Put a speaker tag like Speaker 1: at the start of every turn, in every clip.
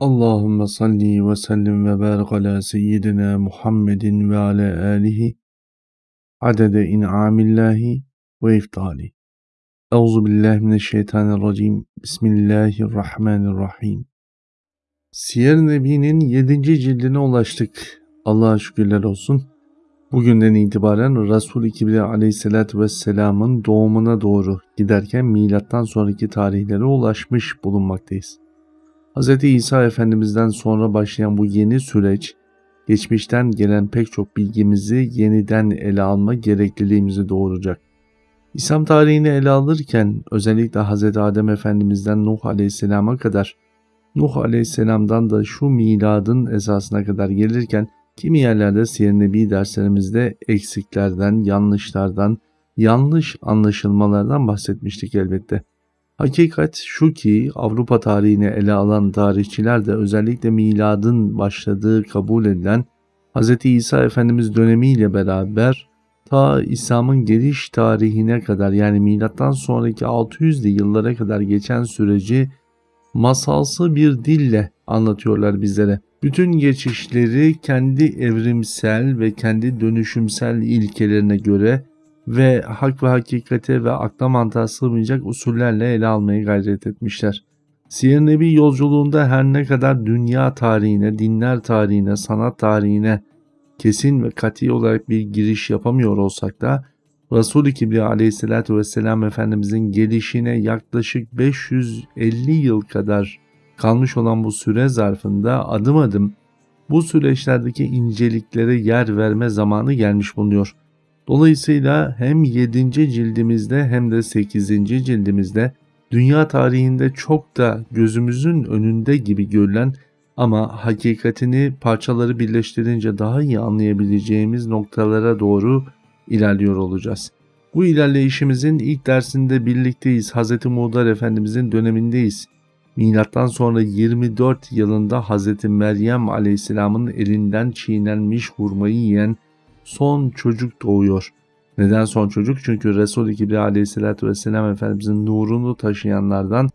Speaker 1: Allahümme salli ve sellim ve barik ala seyyidina Muhammedin ve ala alihi adede in'amillahi ve iftali. Euzu billahi mineşşeytanirracim. Bismillahirrahmanirrahim. Siyer Nebi'nin 7. cildine ulaştık. Allah'a şükürler olsun. Bugünden itibaren Resul-i Kibriya vesselamın doğumuna doğru giderken milattan sonraki tarihlere ulaşmış bulunmaktayız. Hz. İsa Efendimiz'den sonra başlayan bu yeni süreç, geçmişten gelen pek çok bilgimizi yeniden ele alma gerekliliğimizi doğuracak. İslam tarihini ele alırken özellikle Hz. Adem Efendimiz'den Nuh Aleyhisselam'a kadar, Nuh Aleyhisselam'dan da şu miladın esasına kadar gelirken kimi yerlerde Siyer Nebi derslerimizde eksiklerden, yanlışlardan, yanlış anlaşılmalardan bahsetmiştik elbette. Hakikat şu ki Avrupa tarihini ele alan tarihçiler de özellikle miladın başladığı kabul edilen Hz. İsa Efendimiz dönemiyle beraber ta İslam'ın geliş tarihine kadar yani milattan sonraki 600'lü yıllara kadar geçen süreci masalsı bir dille anlatıyorlar bizlere. Bütün geçişleri kendi evrimsel ve kendi dönüşümsel ilkelerine göre ve hak ve hakikate ve akla mantığa sığmayacak usullerle ele almaya gayret etmişler. Siyer Nebi yolculuğunda her ne kadar dünya tarihine, dinler tarihine, sanat tarihine kesin ve kati olarak bir giriş yapamıyor olsak da Resul-i Kibriya aleyhissalatü vesselam Efendimizin gelişine yaklaşık 550 yıl kadar kalmış olan bu süre zarfında adım adım bu süreçlerdeki inceliklere yer verme zamanı gelmiş bulunuyor. Dolayısıyla hem 7. cildimizde hem de 8. cildimizde dünya tarihinde çok da gözümüzün önünde gibi görülen ama hakikatini parçaları birleştirince daha iyi anlayabileceğimiz noktalara doğru ilerliyor olacağız. Bu ilerleyişimizin ilk dersinde birlikteyiz. Hz. Muğdar Efendimizin dönemindeyiz. Milattan sonra 24 yılında Hz. Meryem Aleyhisselam'ın elinden çiğnenmiş hurmayı yiyen son çocuk doğuyor. Neden son çocuk? Çünkü Resul-i Kibriya aleyhissalatü vesselam Efendimizin nurunu taşıyanlardan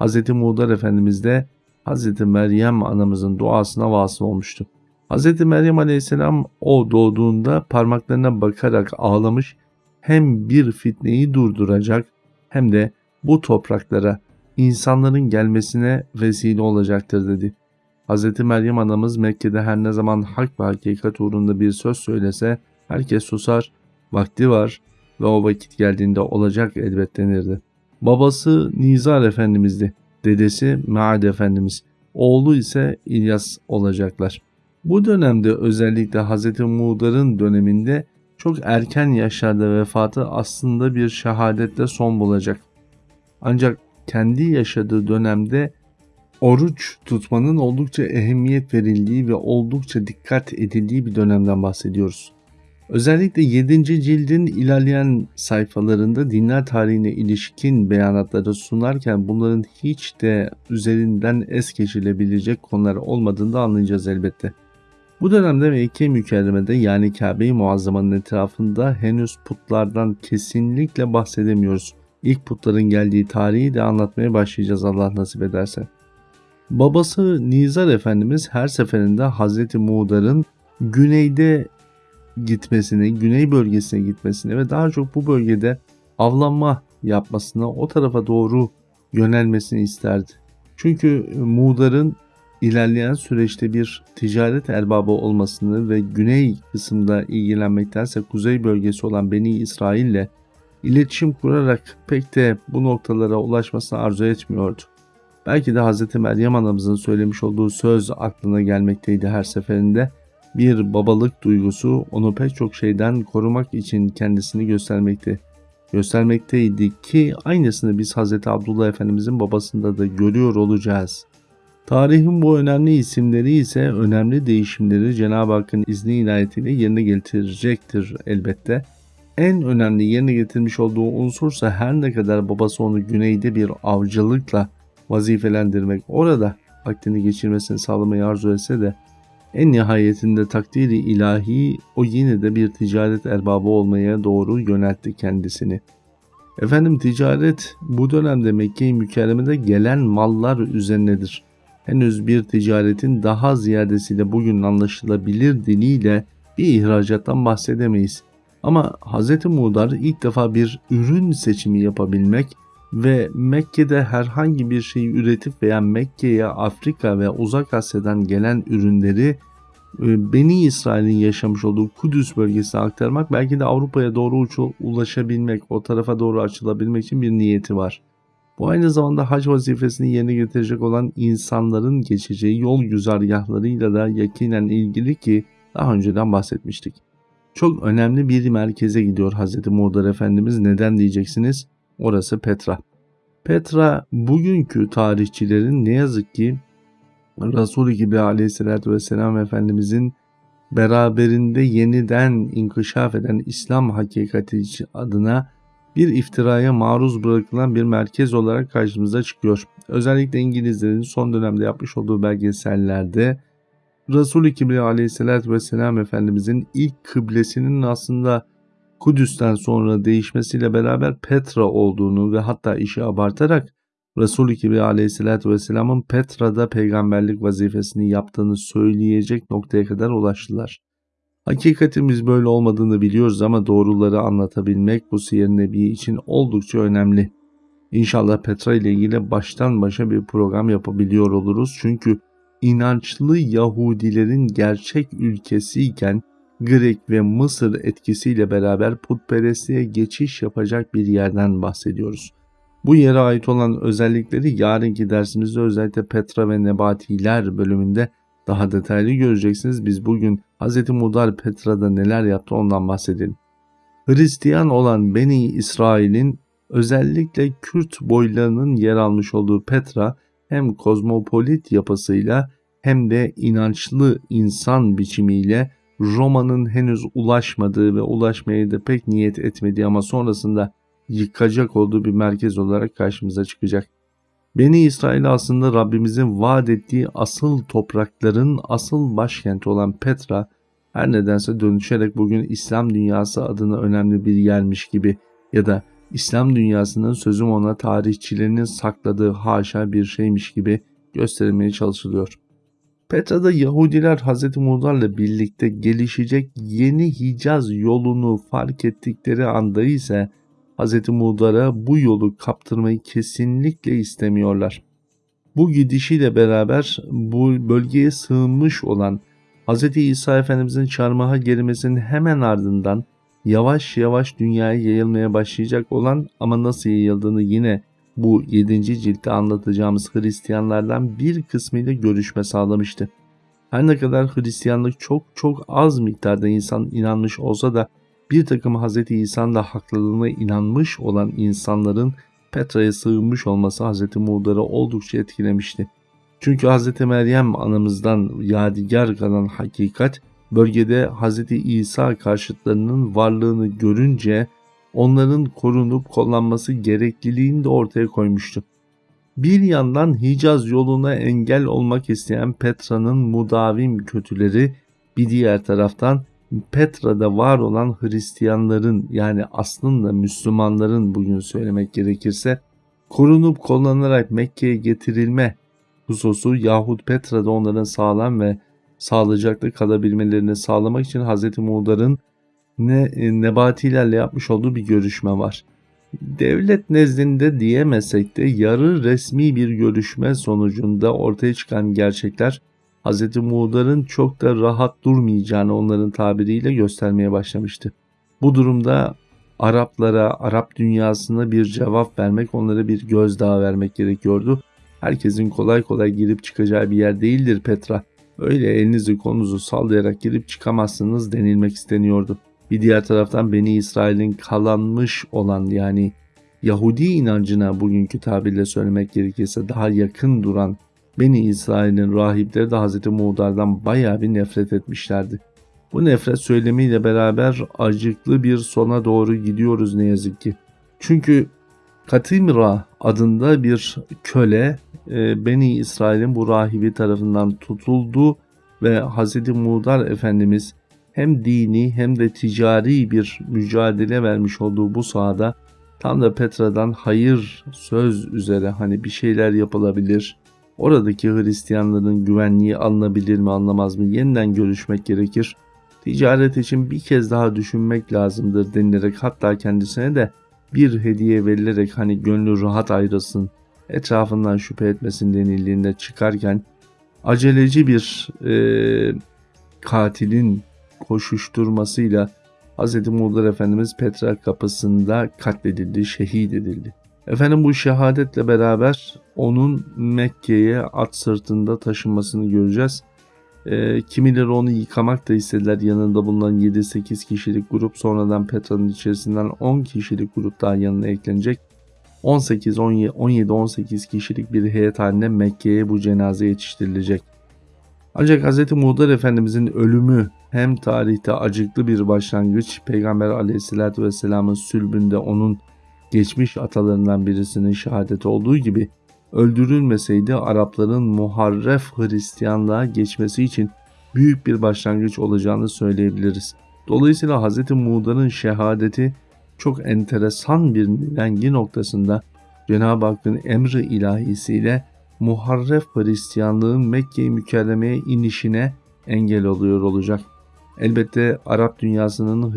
Speaker 1: Hz. Muğdar Efendimiz de Hz. Meryem anamızın duasına vasıl olmuştu. Hz. Meryem aleyhisselam o doğduğunda parmaklarına bakarak ağlamış hem bir fitneyi durduracak hem de bu topraklara insanların gelmesine vesile olacaktır dedi. Hz. Meryem anamız Mekke'de her ne zaman hak ve hakikat uğrunda bir söz söylese herkes susar, vakti var ve o vakit geldiğinde olacak elbet denirdi. Babası Nizar Efendimiz'di, dedesi Maad Efendimiz, oğlu ise İlyas olacaklar. Bu dönemde özellikle Hz. Muğdar'ın döneminde çok erken yaşlarda vefatı aslında bir şehadetle son bulacak. Ancak kendi yaşadığı dönemde oruç tutmanın oldukça ehemmiyet verildiği ve oldukça dikkat edildiği bir dönemden bahsediyoruz. Özellikle 7. cildin ilerleyen sayfalarında dinler tarihine ilişkin beyanatları sunarken bunların hiç de üzerinden es geçilebilecek konular olmadığını da anlayacağız elbette. Bu dönemde Mekke mükerremede yani Kabe-i Muazzama'nın etrafında henüz putlardan kesinlikle bahsedemiyoruz. İlk putların geldiği tarihi de anlatmaya başlayacağız Allah nasip ederse. Babası Nizar Efendimiz her seferinde Hazreti Muğdar'ın güneyde gitmesini, güney bölgesine gitmesini ve daha çok bu bölgede avlanma yapmasına, o tarafa doğru yönelmesini isterdi. Çünkü Muğdar'ın ilerleyen süreçte bir ticaret erbabı olmasını ve güney kısımda ilgilenmektense kuzey bölgesi olan Beni İsrail ile iletişim kurarak pek de bu noktalara ulaşmasını arzu etmiyordu. Belki de Hz. Meryem anamızın söylemiş olduğu söz aklına gelmekteydi her seferinde. Bir babalık duygusu onu pek çok şeyden korumak için kendisini göstermekte. Göstermekteydi ki aynısını biz Hz. Abdullah Efendimizin babasında da görüyor olacağız. Tarihin bu önemli isimleri ise önemli değişimleri Cenab-ı Hakk'ın izni inayetiyle yerine getirecektir elbette. En önemli yerine getirmiş olduğu unsursa her ne kadar babası onu güneyde bir avcılıkla vazifelendirmek, orada vaktini geçirmesini sağlamayı arzu etse de en nihayetinde takdiri ilahi o yine de bir ticaret erbabı olmaya doğru yöneltti kendisini. Efendim ticaret bu dönemde Mekke-i Mükerreme'de gelen mallar üzerinedir. henüz bir ticaretin daha ziyadesiyle bugün anlaşılabilir diliyle bir ihracattan bahsedemeyiz. Ama Hz. Muğdar ilk defa bir ürün seçimi yapabilmek ve Mekke'de herhangi bir şeyi üretip veya Mekke'ye Afrika ve Uzak Asya'dan gelen ürünleri e, Beni İsrail'in yaşamış olduğu Kudüs bölgesine aktarmak belki de Avrupa'ya doğru ulaşabilmek, o tarafa doğru açılabilmek için bir niyeti var. Bu aynı zamanda hac vazifesini yerine getirecek olan insanların geçeceği yol güzergahlarıyla da yakinen ilgili ki daha önceden bahsetmiştik. Çok önemli bir merkeze gidiyor Hz. Muğdar Efendimiz. Neden diyeceksiniz? Orası Petra. Petra bugünkü tarihçilerin ne yazık ki Resul-i gibi aleyhissalatü vesselam Efendimizin beraberinde yeniden inkişaf eden İslam hakikati adına bir iftiraya maruz bırakılan bir merkez olarak karşımıza çıkıyor. Özellikle İngilizlerin son dönemde yapmış olduğu belgesellerde Resul-i Kibriya aleyhissalatü vesselam Efendimizin ilk kıblesinin aslında Kudüs'ten sonra değişmesiyle beraber Petra olduğunu ve hatta işi abartarak Resul-i Kibriya aleyhissalatü vesselamın Petra'da peygamberlik vazifesini yaptığını söyleyecek noktaya kadar ulaştılar. Hakikatimiz böyle olmadığını biliyoruz ama doğruları anlatabilmek bu siyer nebi için oldukça önemli. İnşallah Petra ile ilgili baştan başa bir program yapabiliyor oluruz. Çünkü inançlı Yahudilerin gerçek ülkesiyken Grek ve Mısır etkisiyle beraber putperestliğe geçiş yapacak bir yerden bahsediyoruz. Bu yere ait olan özellikleri yarınki dersimizde özellikle Petra ve Nebatiler bölümünde daha detaylı göreceksiniz. Biz bugün Hz. Mudar Petra'da neler yaptı ondan bahsedelim. Hristiyan olan Beni İsrail'in özellikle Kürt boylarının yer almış olduğu Petra hem kozmopolit yapısıyla hem de inançlı insan biçimiyle Roma'nın henüz ulaşmadığı ve ulaşmaya da pek niyet etmediği ama sonrasında yıkacak olduğu bir merkez olarak karşımıza çıkacak. Beni İsrail aslında Rabbimizin vaat ettiği asıl toprakların asıl başkenti olan Petra her nedense dönüşerek bugün İslam dünyası adına önemli bir yermiş gibi ya da İslam dünyasının sözüm ona tarihçilerinin sakladığı haşa bir şeymiş gibi gösterilmeye çalışılıyor. Petra'da Yahudiler Hz. Muğdar'la birlikte gelişecek yeni Hicaz yolunu fark ettikleri anda ise Hz. Muğdar'a bu yolu kaptırmayı kesinlikle istemiyorlar. Bu gidişiyle beraber bu bölgeye sığınmış olan Hz. İsa Efendimizin çarmıha gelmesinin hemen ardından yavaş yavaş dünyaya yayılmaya başlayacak olan ama nasıl yayıldığını yine bu 7. ciltte anlatacağımız Hristiyanlardan bir kısmıyla görüşme sağlamıştı. Her ne kadar Hristiyanlık çok çok az miktarda insan inanmış olsa da bir takım Hz. İsa'nın haklılığına inanmış olan insanların Petra'ya sığınmış olması Hz. Muğdar'ı oldukça etkilemişti. Çünkü Hz. Meryem anamızdan yadigar kalan hakikat bölgede Hz. İsa karşıtlarının varlığını görünce onların korunup kullanması gerekliliğini de ortaya koymuştu. Bir yandan Hicaz yoluna engel olmak isteyen Petra'nın mudavim kötüleri bir diğer taraftan Petra'da var olan Hristiyanların yani aslında Müslümanların bugün söylemek gerekirse korunup kollanarak Mekke'ye getirilme hususu yahut Petra'da onların sağlam ve sağlıcaklı kalabilmelerini sağlamak için Hz. Muğdar'ın ne, e, nebatilerle yapmış olduğu bir görüşme var. Devlet nezdinde diyemesek de yarı resmi bir görüşme sonucunda ortaya çıkan gerçekler Hz. Muğdar'ın çok da rahat durmayacağını onların tabiriyle göstermeye başlamıştı. Bu durumda Araplara, Arap dünyasına bir cevap vermek, onlara bir gözdağı vermek gerekiyordu. Herkesin kolay kolay girip çıkacağı bir yer değildir Petra. Öyle elinizi konunuzu sallayarak girip çıkamazsınız denilmek isteniyordu. Bir diğer taraftan Beni İsrail'in kalanmış olan yani Yahudi inancına bugünkü tabirle söylemek gerekirse daha yakın duran Beni İsrail'in rahipleri de Hz. Muğdar'dan baya bir nefret etmişlerdi. Bu nefret söylemiyle beraber acıklı bir sona doğru gidiyoruz ne yazık ki. Çünkü Katimra adında bir köle e, Beni İsrail'in bu rahibi tarafından tutuldu ve Hz. Muğdar Efendimiz hem dini hem de ticari bir mücadele vermiş olduğu bu sahada tam da Petra'dan hayır söz üzere hani bir şeyler yapılabilir, Oradaki Hristiyanların güvenliği alınabilir mi alınamaz mı yeniden görüşmek gerekir. Ticaret için bir kez daha düşünmek lazımdır denilerek hatta kendisine de bir hediye verilerek hani gönlü rahat ayrılsın, etrafından şüphe etmesin denildiğinde çıkarken aceleci bir e, katilin koşuşturmasıyla Hz. Muğdar Efendimiz Petra kapısında katledildi, şehit edildi. Efendim bu şehadetle beraber onun Mekke'ye at sırtında taşınmasını göreceğiz. E, kimileri onu yıkamak da istediler. Yanında bulunan 7-8 kişilik grup sonradan Petra'nın içerisinden 10 kişilik grup daha yanına eklenecek. 18-17-18 kişilik bir heyet haline Mekke'ye bu cenaze yetiştirilecek. Ancak Hz. Muğdar Efendimizin ölümü hem tarihte acıklı bir başlangıç, Peygamber aleyhissalatü vesselamın sülbünde onun geçmiş atalarından birisinin şehadeti olduğu gibi öldürülmeseydi Arapların muharref Hristiyanlığa geçmesi için büyük bir başlangıç olacağını söyleyebiliriz. Dolayısıyla Hz. Muğda'nın şehadeti çok enteresan bir rengi noktasında Cenab-ı Hakk'ın emri ilahisiyle muharref Hristiyanlığın Mekke-i Mükerreme'ye inişine engel oluyor olacak. Elbette Arap dünyasının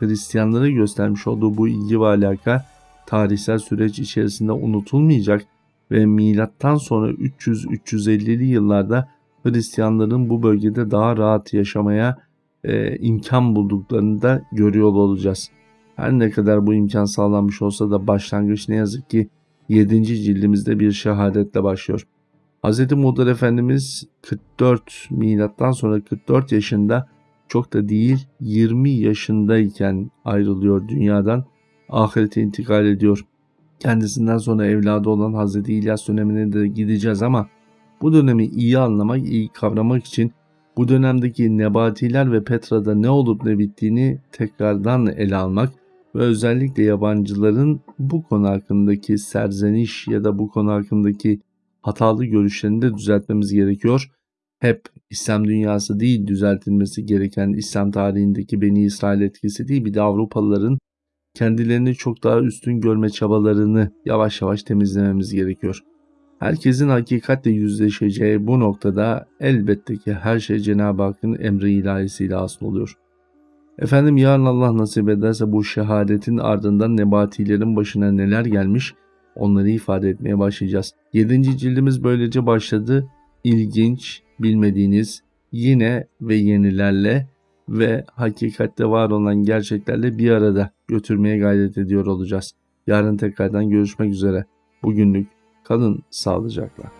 Speaker 1: Hristiyanlara göstermiş olduğu bu ilgi ve alaka tarihsel süreç içerisinde unutulmayacak ve milattan sonra 300-350'li yıllarda Hristiyanların bu bölgede daha rahat yaşamaya e, imkan bulduklarını da görüyor olacağız. Her ne kadar bu imkan sağlanmış olsa da başlangıç ne yazık ki 7. cildimizde bir şehadetle başlıyor. Hz. Muğdar Efendimiz 44 milattan sonra 44 yaşında çok da değil 20 yaşındayken ayrılıyor dünyadan ahirete intikal ediyor. Kendisinden sonra evladı olan Hz. İlyas dönemine de gideceğiz ama bu dönemi iyi anlamak, iyi kavramak için bu dönemdeki Nebatiler ve Petra'da ne olup ne bittiğini tekrardan ele almak ve özellikle yabancıların bu konu hakkındaki serzeniş ya da bu konu hakkındaki hatalı görüşlerini de düzeltmemiz gerekiyor. Hep İslam dünyası değil düzeltilmesi gereken İslam tarihindeki Beni İsrail etkisi değil bir de Avrupalıların kendilerini çok daha üstün görme çabalarını yavaş yavaş temizlememiz gerekiyor. Herkesin hakikatle yüzleşeceği bu noktada elbette ki her şey Cenab-ı Hakk'ın emri ilahisiyle asıl oluyor. Efendim yarın Allah nasip ederse bu şehadetin ardından nebatilerin başına neler gelmiş onları ifade etmeye başlayacağız. 7. cildimiz böylece başladı. İlginç, bilmediğiniz yine ve yenilerle ve hakikatte var olan gerçeklerle bir arada götürmeye gayret ediyor olacağız. Yarın tekrardan görüşmek üzere. Bugünlük kalın sağlıcakla.